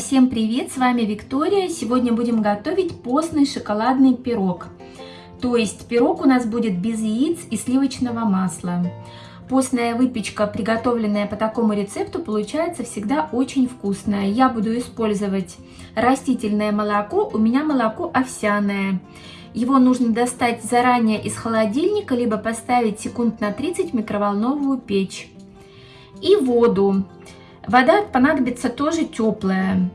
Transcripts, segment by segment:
Всем привет, с вами Виктория. Сегодня будем готовить постный шоколадный пирог. То есть пирог у нас будет без яиц и сливочного масла. Постная выпечка, приготовленная по такому рецепту, получается всегда очень вкусная. Я буду использовать растительное молоко, у меня молоко овсяное. Его нужно достать заранее из холодильника, либо поставить секунд на 30 в микроволновую печь. И воду. Вода понадобится тоже теплая.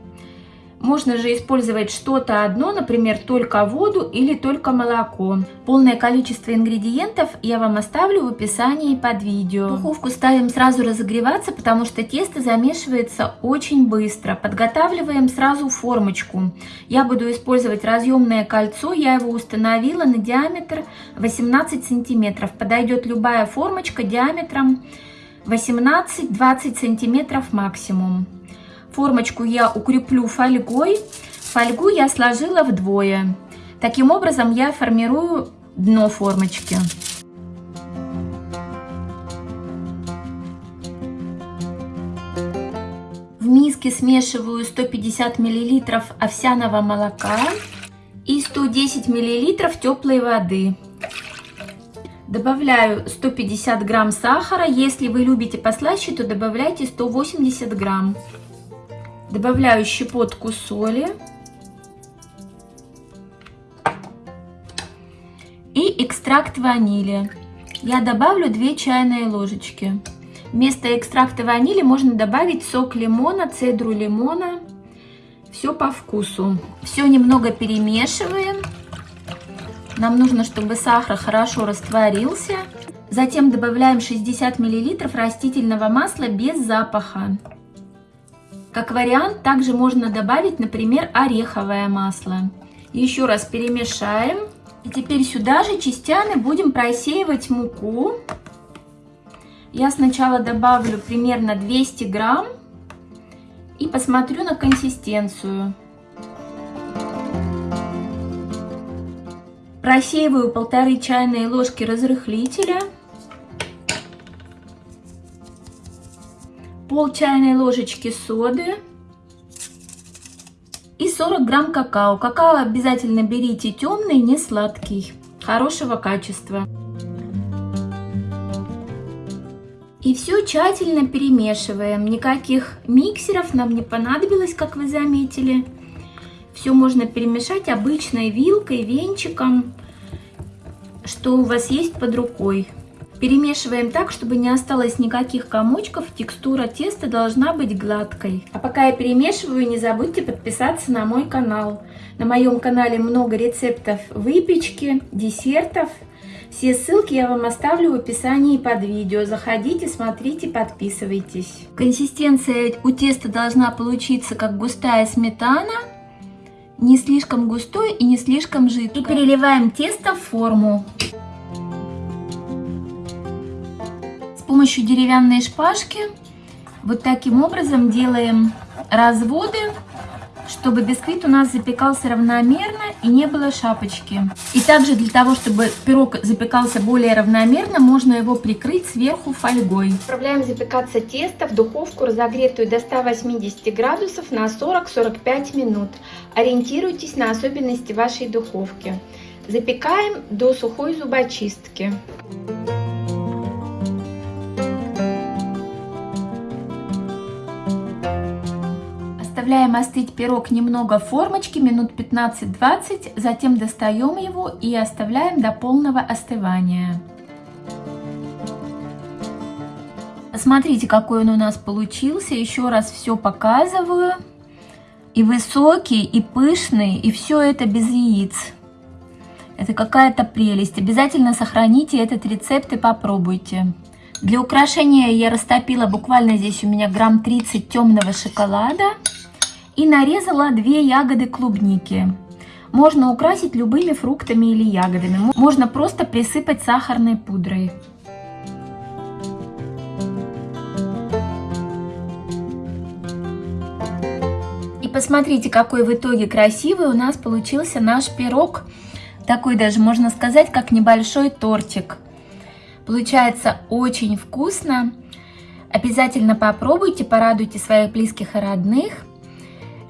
Можно же использовать что-то одно, например, только воду или только молоко. Полное количество ингредиентов я вам оставлю в описании под видео. Духовку ставим сразу разогреваться, потому что тесто замешивается очень быстро. Подготавливаем сразу формочку. Я буду использовать разъемное кольцо, я его установила на диаметр 18 сантиметров. Подойдет любая формочка диаметром 18-20 сантиметров максимум. Формочку я укреплю фольгой. Фольгу я сложила вдвое. Таким образом я формирую дно формочки. В миске смешиваю 150 мл овсяного молока и 110 мл теплой воды. Добавляю 150 грамм сахара. Если вы любите послаще, то добавляйте 180 грамм. Добавляю щепотку соли. И экстракт ванили. Я добавлю 2 чайные ложечки. Вместо экстракта ванили можно добавить сок лимона, цедру лимона. Все по вкусу. Все немного перемешиваем. Нам нужно, чтобы сахар хорошо растворился. Затем добавляем 60 мл растительного масла без запаха. Как вариант, также можно добавить, например, ореховое масло. Еще раз перемешаем. И теперь сюда же частями будем просеивать муку. Я сначала добавлю примерно 200 грамм и посмотрю на консистенцию. Просеиваю полторы чайные ложки разрыхлителя. Пол чайной ложечки соды и 40 грамм какао. Какао обязательно берите темный, не сладкий, хорошего качества. И все тщательно перемешиваем. Никаких миксеров нам не понадобилось, как вы заметили. Все можно перемешать обычной вилкой, венчиком, что у вас есть под рукой. Перемешиваем так, чтобы не осталось никаких комочков, текстура теста должна быть гладкой. А пока я перемешиваю, не забудьте подписаться на мой канал. На моем канале много рецептов выпечки, десертов. Все ссылки я вам оставлю в описании под видео. Заходите, смотрите, подписывайтесь. Консистенция у теста должна получиться как густая сметана не слишком густой и не слишком жидкой. И переливаем тесто в форму. С помощью деревянной шпажки вот таким образом делаем разводы чтобы бисквит у нас запекался равномерно и не было шапочки. И также для того, чтобы пирог запекался более равномерно, можно его прикрыть сверху фольгой. Отправляем запекаться тесто в духовку, разогретую до 180 градусов на 40-45 минут. Ориентируйтесь на особенности вашей духовки. Запекаем до сухой зубочистки. Оставляем остыть пирог немного в формочке, минут 15-20, затем достаем его и оставляем до полного остывания. Смотрите, какой он у нас получился. Еще раз все показываю. И высокий, и пышный, и все это без яиц. Это какая-то прелесть. Обязательно сохраните этот рецепт и попробуйте. Для украшения я растопила буквально здесь у меня грамм 30 темного шоколада и нарезала две ягоды клубники. Можно украсить любыми фруктами или ягодами. Можно просто присыпать сахарной пудрой. И посмотрите, какой в итоге красивый у нас получился наш пирог. Такой даже, можно сказать, как небольшой тортик. Получается очень вкусно. Обязательно попробуйте, порадуйте своих близких и родных.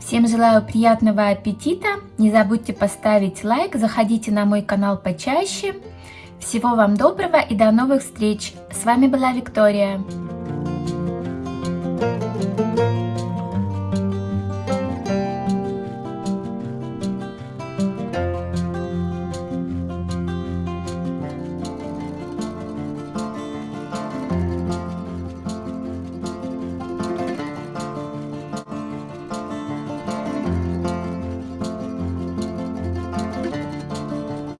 Всем желаю приятного аппетита. Не забудьте поставить лайк, заходите на мой канал почаще. Всего вам доброго и до новых встреч. С вами была Виктория.